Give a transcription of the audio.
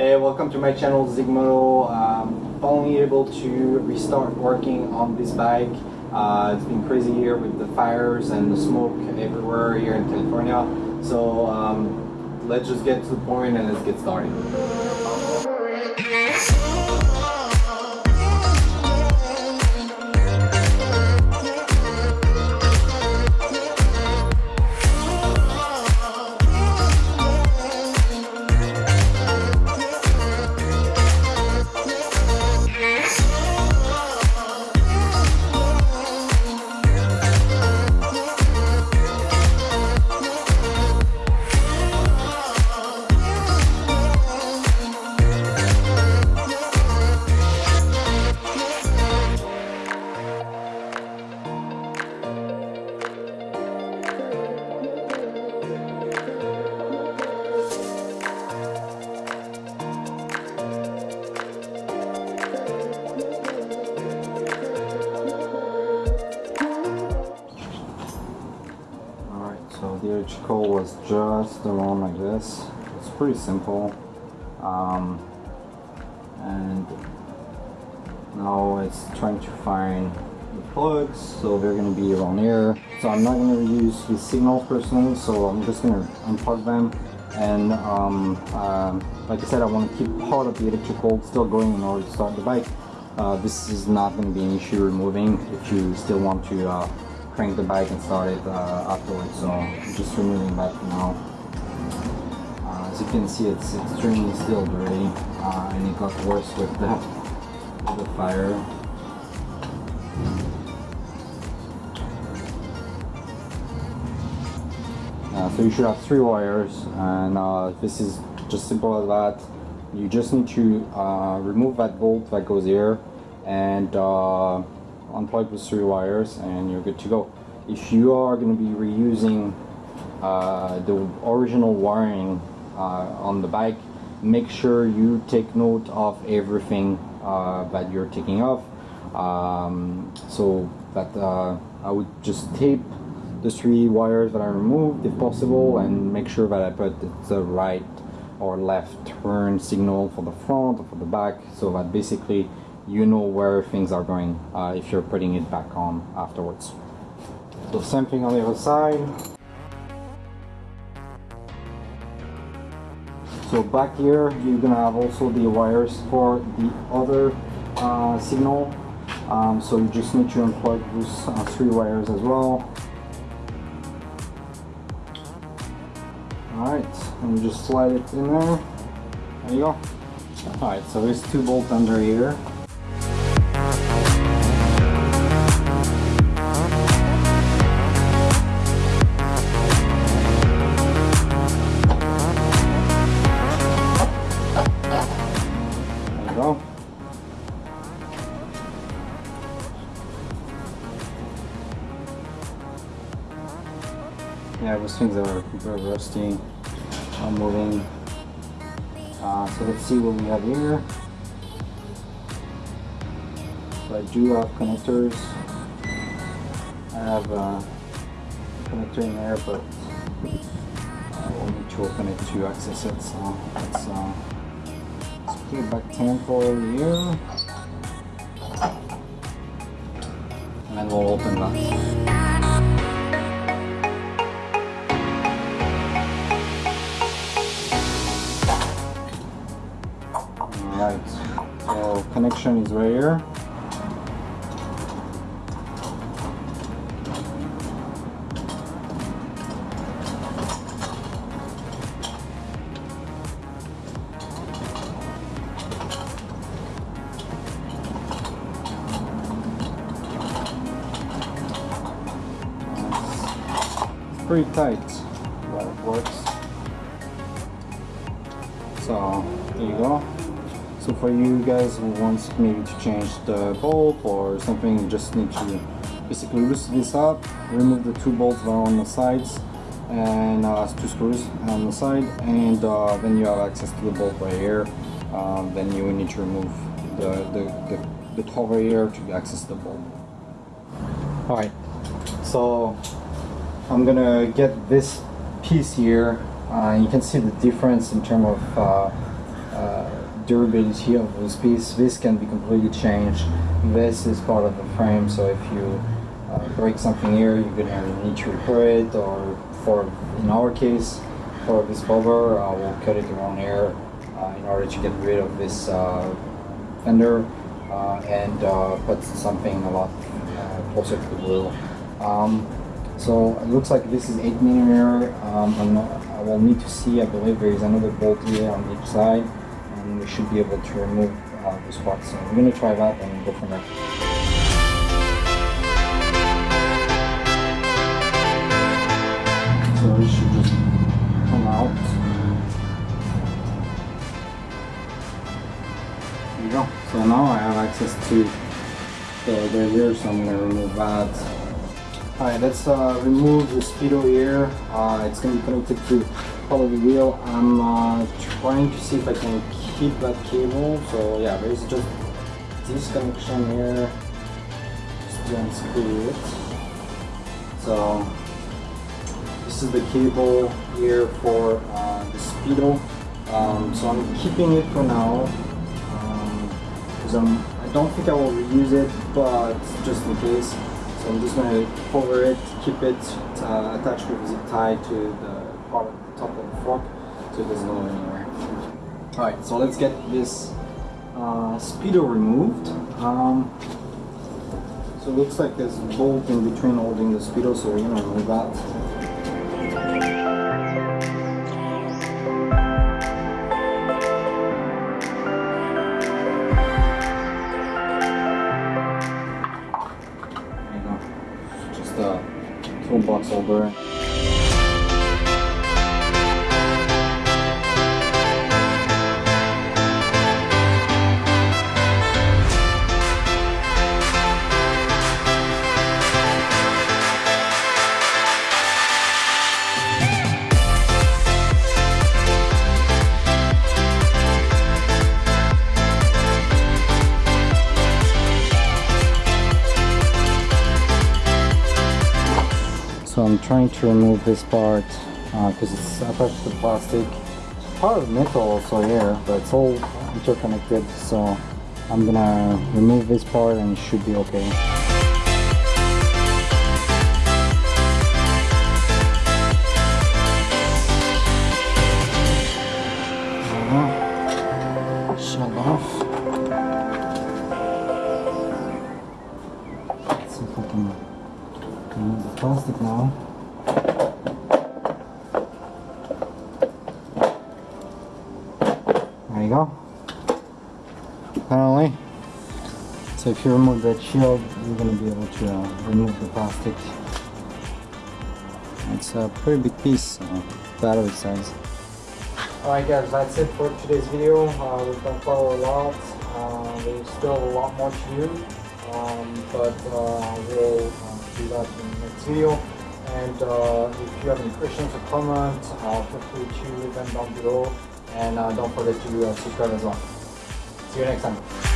Hey, welcome to my channel Zigmoto. Um, finally able to restart working on this bike. Uh, it's been crazy here with the fires and the smoke everywhere here in California. So um, let's just get to the point and let's get started. The electrical was just around like this. It's pretty simple. Um, and now it's trying to find the plugs, so they're going to be around here. So I'm not going to use the signals personally, so I'm just going to unplug them. And um, um, like I said, I want to keep part of the electrical still going in order to start the bike. Uh, this is not going to be an issue removing if you still want to uh, crank the bike and start it uh, afterwards. So I'm just removing that now. Uh, as you can see, it's extremely still dirty, uh, and it got worse with the with the fire. Uh, so you should have three wires, and uh, this is just simple as that. You just need to uh, remove that bolt that goes here, and unplug those three wires, and you're good to go. If you are going to be reusing uh, the original wiring uh, on the bike, make sure you take note of everything uh, that you're taking off. Um, so that uh, I would just tape the three wires that I removed if possible and make sure that I put the right or left turn signal for the front or for the back so that basically you know where things are going uh, if you're putting it back on afterwards. So same thing on the other side. So back here you're gonna have also the wires for the other uh, signal. Um, so you just need to unplug those uh, three wires as well. Alright, and you just slide it in there. There you go. Alright, so there's two bolts under here. Those things are rusty, not moving. Uh, so let's see what we have here. So I do have connectors. I have a connector in there, but I will need to open it to access it. So let's, uh, let's put it back 10 for here. And then we'll open that. Is right here. It's pretty tight, but it works. So, there you go. So for you guys who wants maybe to change the bolt or something, you just need to basically loosen this up, remove the two bolts that are on the sides and uh, two screws on the side and uh, then you have access to the bolt right here. Um, then you need to remove the, the, the, the cover here to access the bolt. Alright, so I'm gonna get this piece here. Uh, you can see the difference in terms of uh, durability of this piece. This can be completely changed. This is part of the frame, so if you uh, break something here, you're gonna need to repair it, or for in our case, for this cover, uh, we'll cut it around here uh, in order to get rid of this uh, fender uh, and uh, put something a lot closer to the wheel. Um, so it looks like this is 8 millimeter. Um, not, I will need to see, I believe there is another bolt here on each side and we should be able to remove uh, this part. So we're going to try that and go from there. So it should just come out. There you go. So now I have access to the derailleur, so I'm going to remove that. Alright, let's uh, remove the speedo here. Uh, it's going to be connected to of the wheel. I'm uh, trying to see if I can keep that cable. So yeah, there's just this connection here. Just unscrew it. So this is the cable here for uh, the speedo. Um, so I'm keeping it for now because um, I don't think I will reuse it, but just in case. So I'm just going to cover it, keep it uh, attached with zip tie to the the top of the fork so it doesn't go anywhere. Alright, so let's get this uh, speedo removed. Um, so it looks like there's a bolt in between holding the speedo, so we're to remove that. Just a toolbox holder. So I'm trying to remove this part uh, because it's attached to plastic. Part of metal also here, but it's all interconnected. So I'm gonna remove this part and it should be okay. Now. There you go. Apparently. So if you remove that shield, you're going to be able to uh, remove the plastic. It's a pretty big piece, uh, battery size. Alright guys, that's it for today's video. Uh, we've done quite a lot. Uh, there's still a lot more to do. Um, but uh, we'll next video. And uh, if you have any questions or comments, uh, feel free to leave them down below. And uh, don't forget to uh, subscribe as well. See you next time.